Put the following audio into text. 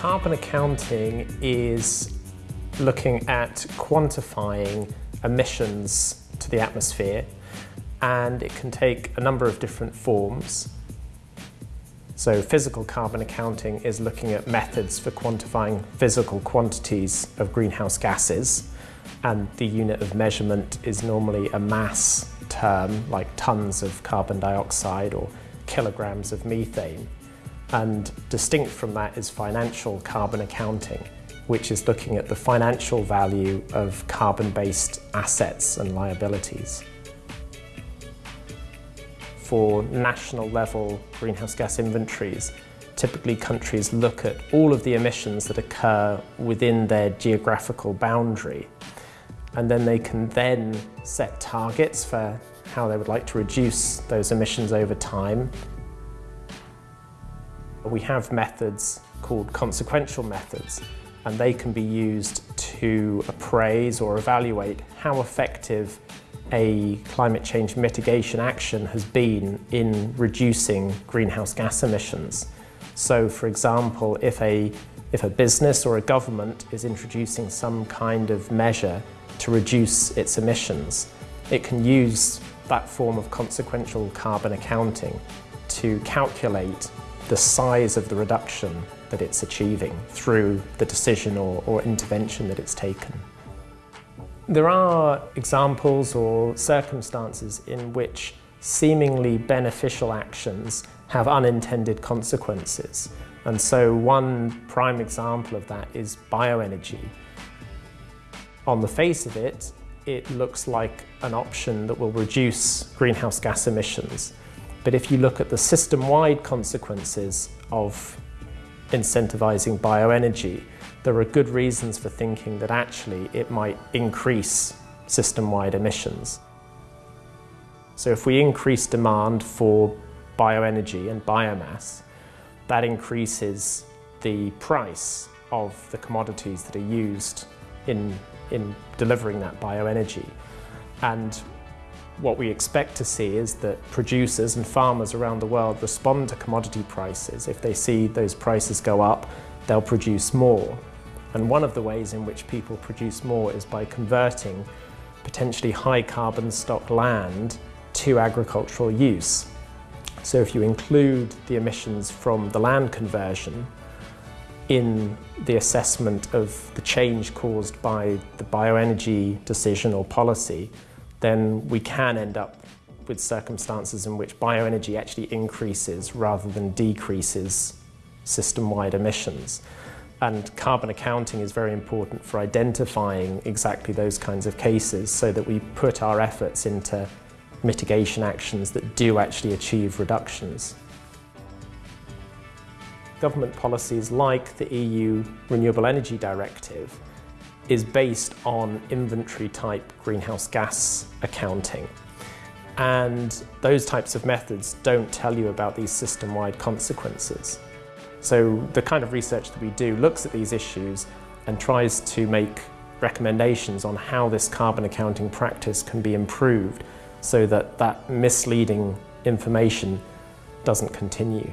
Carbon accounting is looking at quantifying emissions to the atmosphere and it can take a number of different forms. So physical carbon accounting is looking at methods for quantifying physical quantities of greenhouse gases and the unit of measurement is normally a mass term like tons of carbon dioxide or kilograms of methane. And distinct from that is financial carbon accounting, which is looking at the financial value of carbon-based assets and liabilities. For national level greenhouse gas inventories, typically countries look at all of the emissions that occur within their geographical boundary and then they can then set targets for how they would like to reduce those emissions over time. We have methods called consequential methods and they can be used to appraise or evaluate how effective a climate change mitigation action has been in reducing greenhouse gas emissions. So for example, if a, if a business or a government is introducing some kind of measure to reduce its emissions, it can use that form of consequential carbon accounting to calculate the size of the reduction that it's achieving through the decision or, or intervention that it's taken. There are examples or circumstances in which seemingly beneficial actions have unintended consequences. And so one prime example of that is bioenergy. On the face of it, it looks like an option that will reduce greenhouse gas emissions. But if you look at the system-wide consequences of incentivising bioenergy, there are good reasons for thinking that actually it might increase system-wide emissions. So if we increase demand for bioenergy and biomass, that increases the price of the commodities that are used in in delivering that bioenergy. And what we expect to see is that producers and farmers around the world respond to commodity prices. If they see those prices go up, they'll produce more. And one of the ways in which people produce more is by converting potentially high carbon stock land to agricultural use. So if you include the emissions from the land conversion, in the assessment of the change caused by the bioenergy decision or policy, then we can end up with circumstances in which bioenergy actually increases rather than decreases system-wide emissions. And carbon accounting is very important for identifying exactly those kinds of cases so that we put our efforts into mitigation actions that do actually achieve reductions government policies like the EU Renewable Energy Directive is based on inventory type greenhouse gas accounting. And those types of methods don't tell you about these system-wide consequences. So the kind of research that we do looks at these issues and tries to make recommendations on how this carbon accounting practice can be improved so that that misleading information doesn't continue.